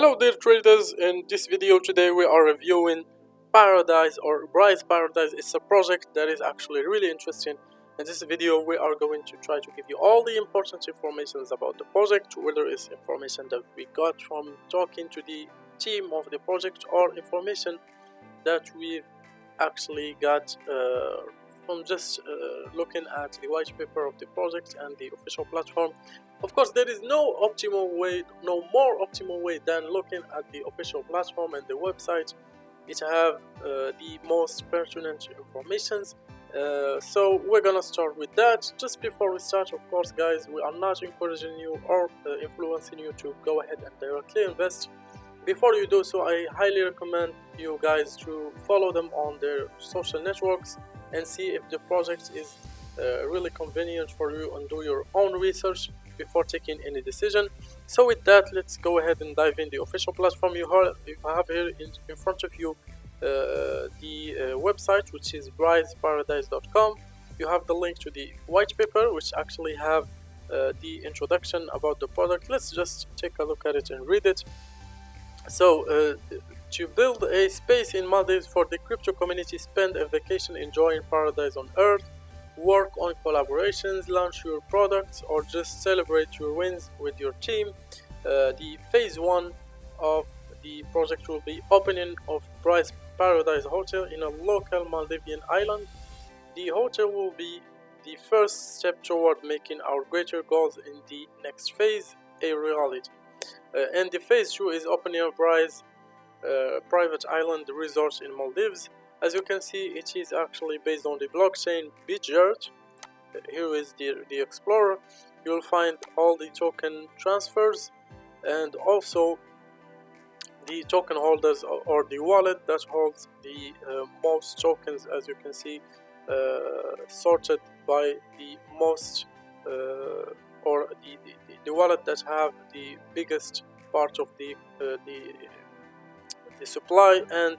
Hello dear traders, in this video today we are reviewing Paradise or Brise Paradise. It's a project that is actually really interesting. In this video we are going to try to give you all the important information about the project, whether it's information that we got from talking to the team of the project or information that we've actually got uh, from just uh, looking at the white paper of the project and the official platform of course there is no optimal way no more optimal way than looking at the official platform and the website. Which have uh, the most pertinent informations. Uh, so we're gonna start with that. Just before we start of course guys we are not encouraging you or uh, influencing you to go ahead and directly invest. Before you do so i highly recommend you guys to follow them on their social networks and see if the project is uh, really convenient for you and do your own research before taking any decision. So with that let's go ahead and dive in the official platform you have, here in, front of you uh, the uh, website which is briseparadise.com you have the link to the white paper which actually have uh, the introduction about the product. Let's just take a look at it and read it. So uh, to build a space in Maldives for the crypto community, spend a vacation enjoying paradise on earth, work on collaborations, launch your products, or just celebrate your wins with your team. Uh, the phase one of the project will be opening of Brise Paradise Hotel in a local Maldivian island. The hotel will be the first step toward making our greater goals in the next phase a reality. Uh, and the phase two is opening of Brise uh, private island resort in Maldives. As you can see, it is actually based on the blockchain Bitgert. Here is the, the Explorer. You will find all the token transfers and also the token holders or the wallet that holds the uh, most tokens as you can see uh, sorted by the most uh, or the, the, the wallet that have the biggest part of the uh, the the supply and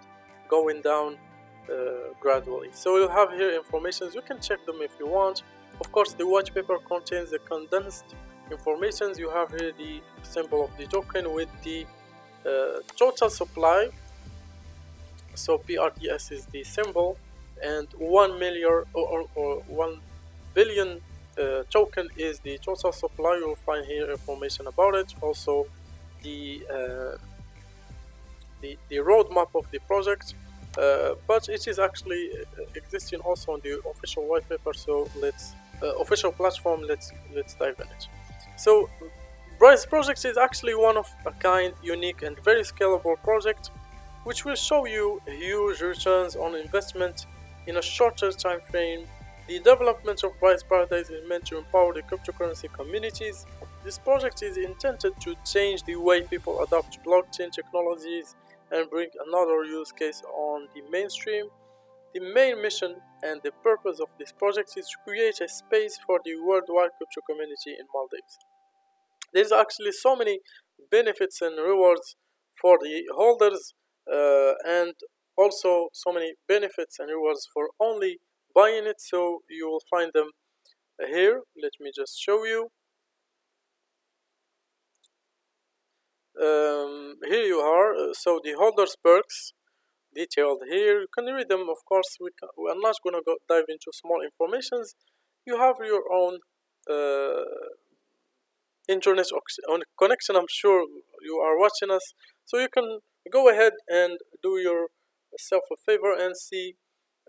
going down gradually so you have here informations. You can check them if you want. Of course the white paper contains the condensed informations. You have here the symbol of the token with the uh, total supply. So PRDS is the symbol and 1 million or, or, or 1 billion uh, token is the total supply. You'll find here information about it. Also the uh, the, the roadmap of the project. uh, but it is actually uh, existing also on the official white paper so let's uh, official platform let's let's dive in it so Brise project is actually one of a kind unique and very scalable project which will show you huge returns on investment in a shorter time frame the development of Brise Paradise is meant to empower the cryptocurrency communities. This project is intended to change the way people adopt blockchain technologies and bring another use case on the mainstream. The main mission and the purpose of this project is to create a space for the worldwide crypto community in Maldives. There's actually so many benefits and rewards for the holders uh, and also so many benefits and rewards for only buying it so you will find them here let me just show you um, here you are. Uh, so the holders perks detailed here. You can read them? Of course we, can, we are not going to go dive into small informations. You have your own uh, internet connection i'm sure you are watching us. So you can go ahead and do yourself a favor and see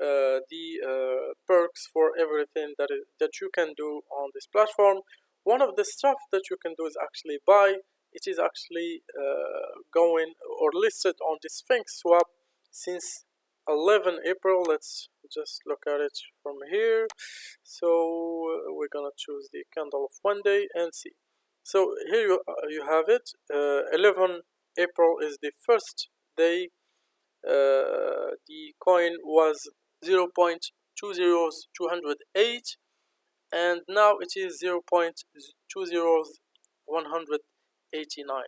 uh, the uh, perks for everything that, is, that you can do on this platform. One of the stuff that you can do is actually buy it is actually uh, going or listed on the Sphynx swap since 11 April. Let's just look at it from here. So uh, we're gonna choose the candle of one day and see. So here you, uh, you have it. Uh, 11 April is the first day uh, the coin was 0 0.20208 and now it is 0 0.20100 89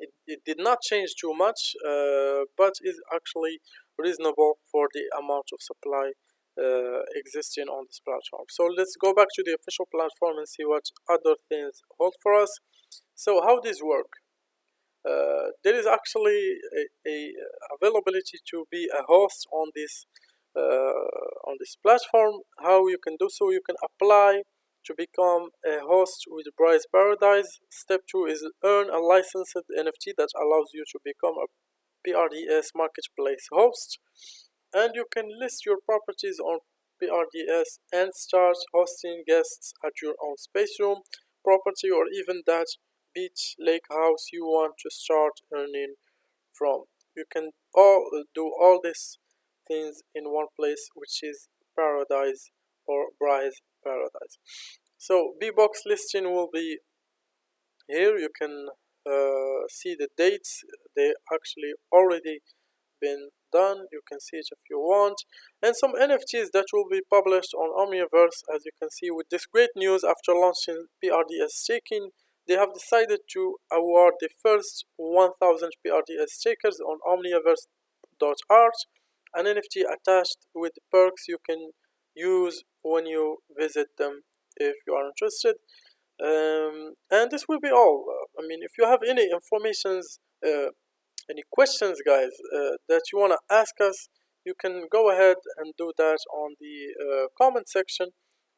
it, it did not change too much uh, but is actually reasonable for the amount of supply uh, existing on this platform. So let's go back to the official platform and see what other things hold for us. So how this work? Uh, there is actually a, a, availability to be a host on this uh, on this platform. How you can do so? You can apply to become a host with Brise Paradise step 2 is earn a licensed NFT that allows you to become a PRDS marketplace host. And you can list your properties on PRDS and start hosting guests at your own space room property or even that beach lake house you want to start earning from. You can all do all these things in one place which is paradise or Brise paradise. So bbox listing will be here. You can uh, see the dates. They actually already been done. You can see it if you want. And some nfts that will be published on omniverse as you can see with this great news after launching prds staking they have decided to award the first 1000 prds stakers on omniverse.art an nft attached with perks. You can use when you visit them if you are interested. Um, and this will be all. I mean if you have any informations uh, any questions guys uh, that you want to ask us you can go ahead and do that on the uh, comment section.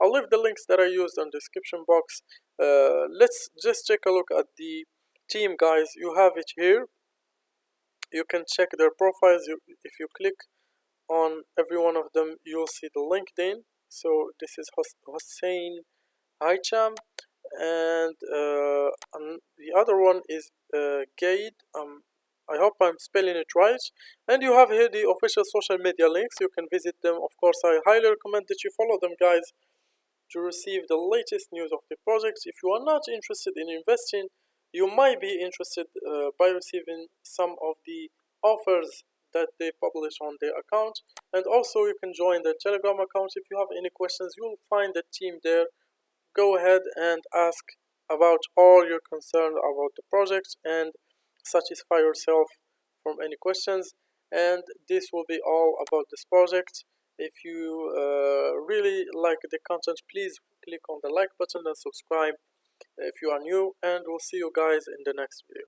I'll leave the links that I used on the description box. Uh, let's just take a look at the team guys. You have it here. You can check their profiles. You, if you click on every one of them you'll see the LinkedIn so this is Hossein Hicham and, uh, and the other one is uh, Gade um, I hope I'm spelling it right. And you have here the official social media links. You can visit them. Of course, I highly recommend that you follow them, guys, to receive the latest news of the project. If you are not interested in investing, you might be interested uh, by receiving some of the offers that they publish on their account. And also, you can join their Telegram account. If you have any questions, you'll find the team there. Go ahead and ask about all your concern about the project and satisfy yourself from any questions and this will be all about this project if you uh, really like the content please click on the like button and subscribe if you are new and we'll see you guys in the next video